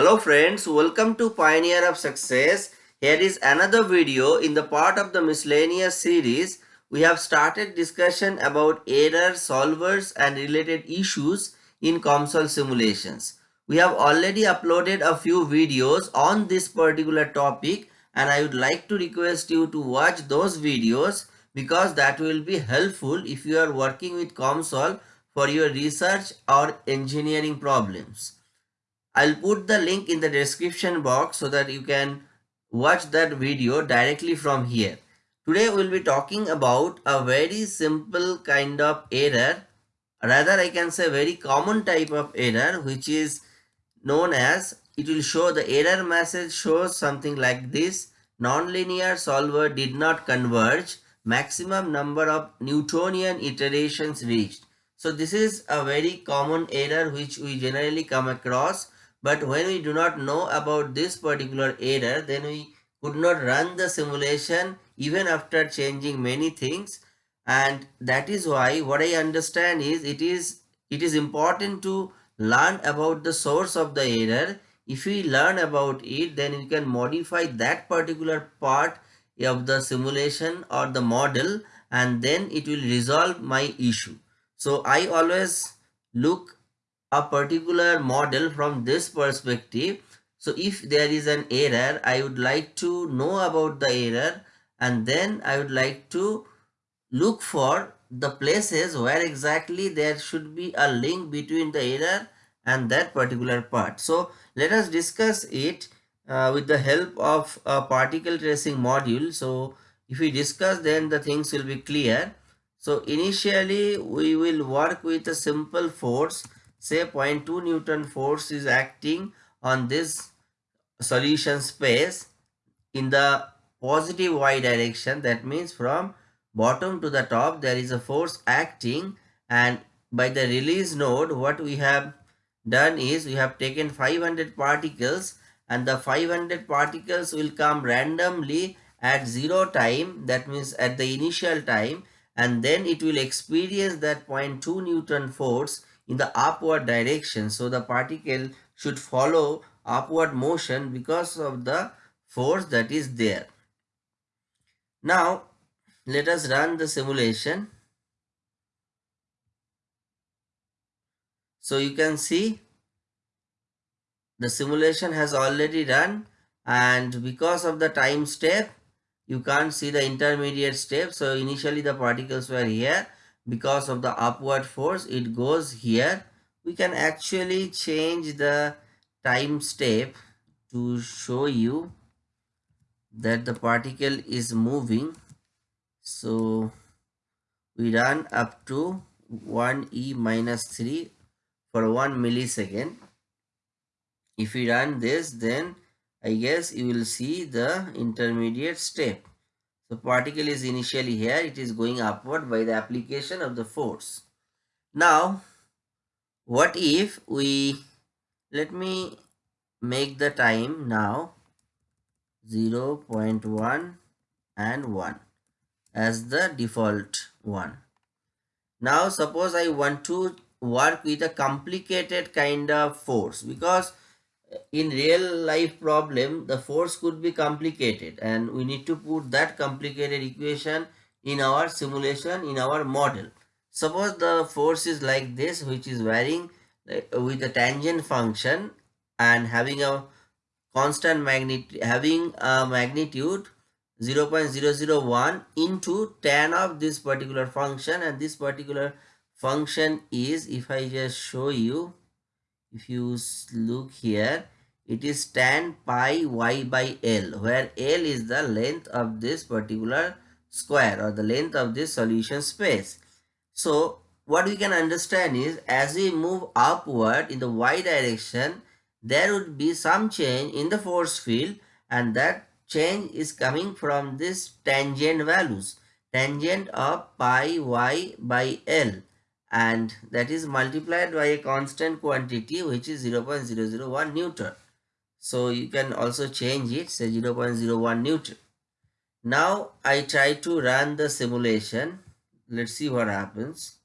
Hello friends, welcome to Pioneer of Success. Here is another video in the part of the miscellaneous series. We have started discussion about error solvers and related issues in COMSOL simulations. We have already uploaded a few videos on this particular topic and I would like to request you to watch those videos because that will be helpful if you are working with COMSOL for your research or engineering problems. I'll put the link in the description box so that you can watch that video directly from here. Today we'll be talking about a very simple kind of error rather I can say very common type of error which is known as it will show the error message shows something like this. Nonlinear solver did not converge. Maximum number of Newtonian iterations reached. So this is a very common error which we generally come across but when we do not know about this particular error then we could not run the simulation even after changing many things. And that is why what I understand is it is it is important to learn about the source of the error. If we learn about it then we can modify that particular part of the simulation or the model and then it will resolve my issue. So i always look a particular model from this perspective so if there is an error i would like to know about the error and then i would like to look for the places where exactly there should be a link between the error and that particular part. So let us discuss it uh, with the help of a particle tracing module. So if we discuss then the things will be clear. So initially we will work with a simple force say 0.2 Newton force is acting on this solution space in the positive y direction. That means from bottom to the top there is a force acting and by the release node what we have done is we have taken 500 particles and the 500 particles will come randomly at zero time that means at the initial time and then it will experience that 0.2 newton force in the upward direction. So the particle should follow upward motion because of the force that is there. Now let us run the simulation. So you can see the simulation has already run and because of the time step you can't see the intermediate step. So initially the particles were here because of the upward force it goes here. We can actually change the time step to show you that the particle is moving. So we run up to 1 e minus 3 for 1 millisecond. If we run this then i guess you will see the intermediate step the particle is initially here it is going upward by the application of the force now what if we let me make the time now 0 0.1 and 1 as the default one. Now suppose I want to work with a complicated kind of force because in real life problem the force could be complicated and we need to put that complicated equation in our simulation in our model. Suppose the force is like this which is varying with a tangent function and having a constant magnitude having a magnitude 0 0.001 into tan of this particular function and this particular function is if I just show you if you look here it is tan pi y by L where L is the length of this particular square or the length of this solution space. So what we can understand is as we move upward in the y direction there would be some change in the force field and that change is coming from this tangent values tangent of pi y by L and that is multiplied by a constant quantity which is 0.001 Newton. So you can also change it say 0.01 Newton. Now I try to run the simulation. Let's see what happens.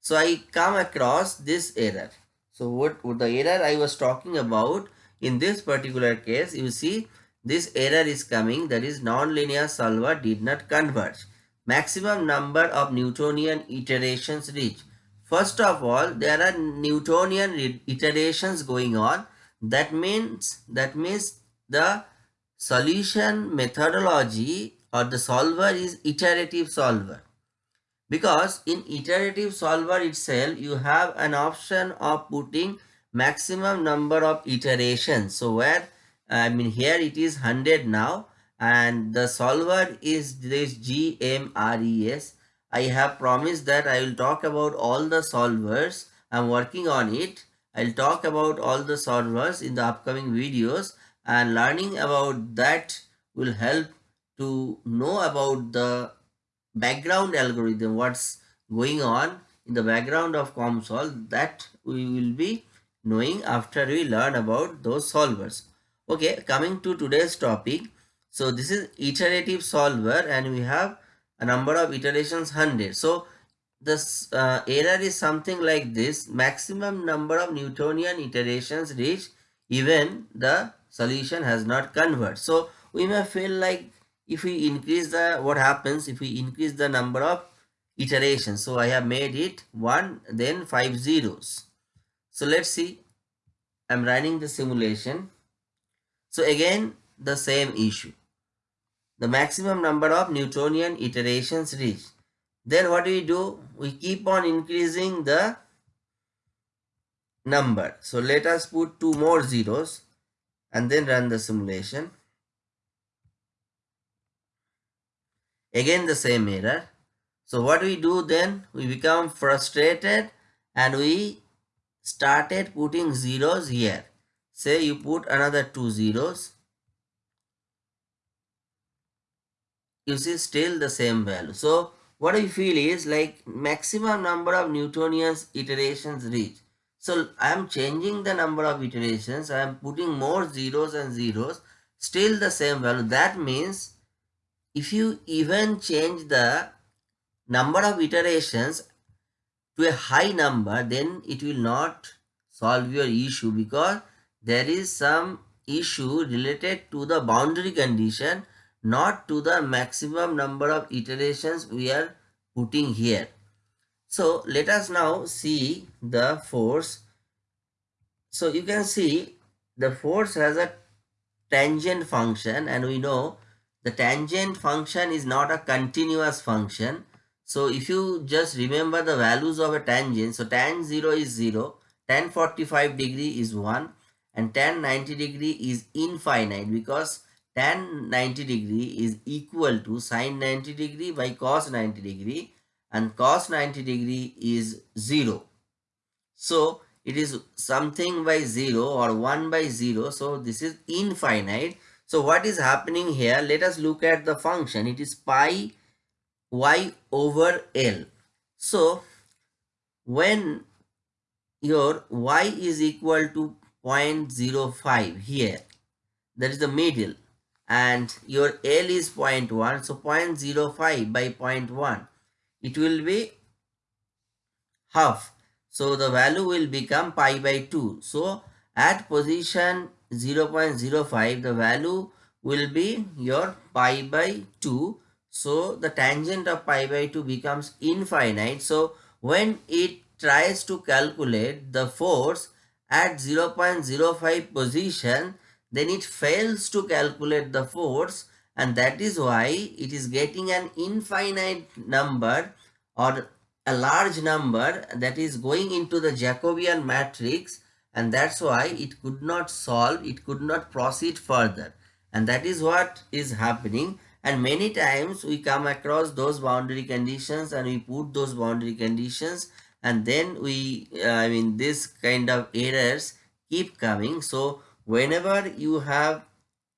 So I come across this error. So what, the error I was talking about in this particular case, you see this error is coming that is nonlinear solver did not converge. Maximum number of Newtonian iterations reached. First of all, there are Newtonian iterations going on. That means that means the solution methodology or the solver is iterative solver. Because in iterative solver itself, you have an option of putting maximum number of iterations. So where I mean here it is 100 now and the solver is this GMRES. I have promised that I will talk about all the solvers. I'm working on it. I'll talk about all the solvers in the upcoming videos and learning about that will help to know about the background algorithm, what's going on in the background of COMSOL that we will be knowing after we learn about those solvers. Okay, coming to today's topic. So this is iterative solver and we have a number of iterations 100. So this uh, error is something like this. Maximum number of Newtonian iterations reach even the solution has not converged. So we may feel like if we increase the what happens if we increase the number of iterations. So I have made it 1 then 5 zeros. So let's see. I'm running the simulation. So again, the same issue. The maximum number of Newtonian iterations reached. Then what do we do? We keep on increasing the number. So let us put two more zeros and then run the simulation. Again the same error. So what we do then? We become frustrated and we started putting zeros here. Say you put another two zeros. You see still the same value. So what I feel is like maximum number of Newtonian iterations reach. So I am changing the number of iterations. I am putting more zeros and zeros. Still the same value. That means if you even change the number of iterations to a high number then it will not solve your issue because there is some issue related to the boundary condition not to the maximum number of iterations we are putting here. So let us now see the force. So you can see the force has a tangent function and we know the tangent function is not a continuous function so if you just remember the values of a tangent, so tan 0 is 0, tan 45 degree is 1 and tan 90 degree is infinite because tan 90 degree is equal to sine 90 degree by cos 90 degree and cos 90 degree is 0. So it is something by 0 or 1 by 0. So this is infinite. So what is happening here? Let us look at the function. It is pi y over L. So when your y is equal to 0.05 here, that is the middle and your L is 0.1, so 0.05 by 0.1, it will be half. So the value will become pi by 2. So at position 0.05, the value will be your pi by 2 so the tangent of pi by 2 becomes infinite. So when it tries to calculate the force at 0.05 position, then it fails to calculate the force and that is why it is getting an infinite number or a large number that is going into the Jacobian matrix and that's why it could not solve, it could not proceed further. And that is what is happening and many times we come across those boundary conditions and we put those boundary conditions and then we uh, i mean this kind of errors keep coming so whenever you have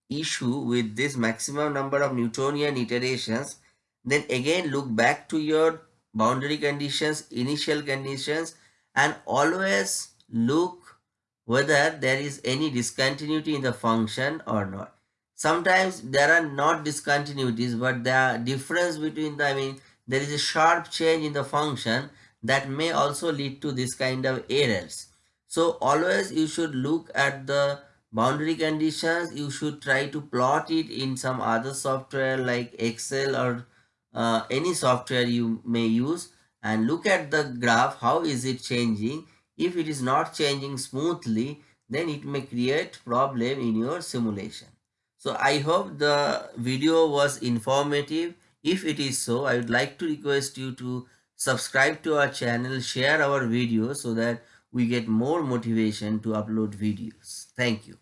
issue with this maximum number of newtonian iterations then again look back to your boundary conditions initial conditions and always look whether there is any discontinuity in the function or not. Sometimes there are not discontinuities but the difference between the i mean there is a sharp change in the function that may also lead to this kind of errors. So always you should look at the boundary conditions you should try to plot it in some other software like excel or uh, any software you may use and look at the graph how is it changing? If it is not changing smoothly then it may create problem in your simulation. So i hope the video was informative. If it is so i would like to request you to subscribe to our channel share our videos so that we get more motivation to upload videos. Thank you